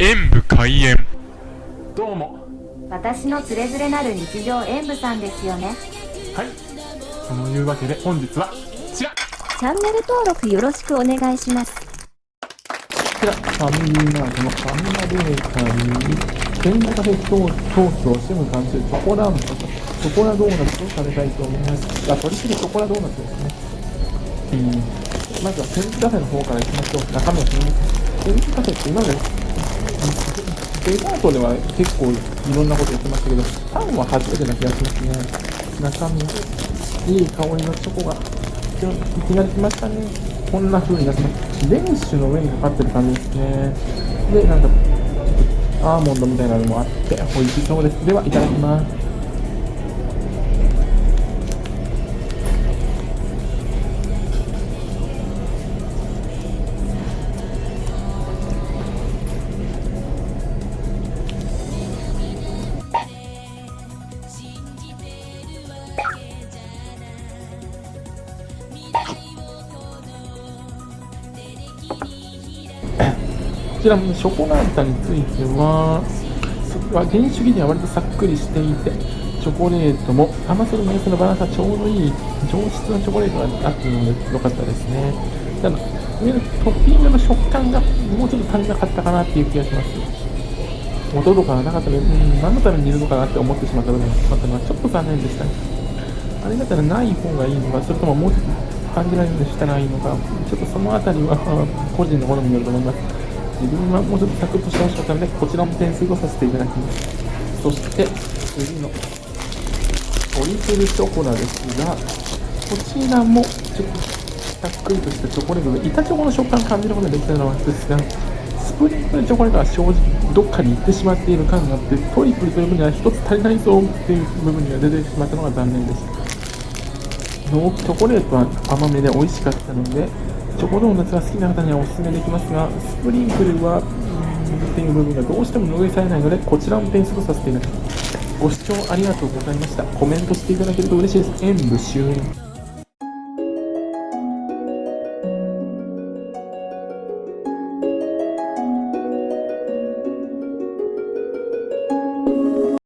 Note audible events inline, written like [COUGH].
演武開演。どうも。私のつれづれなる日常演舞さんですよね。はい。そのいうわけで本日はこちら。こチャンネル登録よろしくお願いします。ちらファミリーマートのファミマベーカリーに全カフェ東東京シム監修チョコランプとチョコラドーナツを食べたいと思います。あ取り次ぎチョコラドーナツですね。うん。まずはセンツカフェの方からいきましょう。中身を決めますセンツカフェって今までデザートでは結構いろんなこと言ってましたけど、パンは初めてな気がしますね。中身、いい香りのチョコが、いきなり来ましたね。こんな風になってます。デニッシュの上にかかってる感じですね。で、なんか、アーモンドみたいなのもあって、美味しそうです。では、いただきます。こちらのショコラータについては、そこは原主義には割とさっくりしていて、チョコレートも甘さとメースのバランスがちょうどいい上質なチョコレートがあったので良かったですね。ただ、上のトッピングの食感がもうちょっと足りなかったかなっていう気がします。音とかがなかったので、うん、何のためにいるのかなって思ってしまった部分があったのはちょっと残念でしたね。あれだったらない方がいいのか、それとももうちょっと感じられるようにしたらいいのか、ちょっとそのあたりは [LAUGHS] 個人の好みによると思います。自分はもうちょっとサクッとしてほしかったので、こちらも点数とさせていただきます。そして、次のトリプルショコラですが、こちらもちょっとさっくりとしたチョコレートで、板チョコの食感を感じることができたのはですが、スプリンクルチョコレートは正直どっかに行ってしまっている感があって、トリプルという分には1つ足りないぞっていう部分には出てしまったのが残念でした。チョコレートは甘めで美味しかったので、チョコドーナツが好きな方にはおすすめできますが、スプリンクルは、っていう部分がどうしても拭いされないので、こちらも点数とさせていただきます。ご視聴ありがとうございました。コメントしていただけると嬉しいです。演武終了。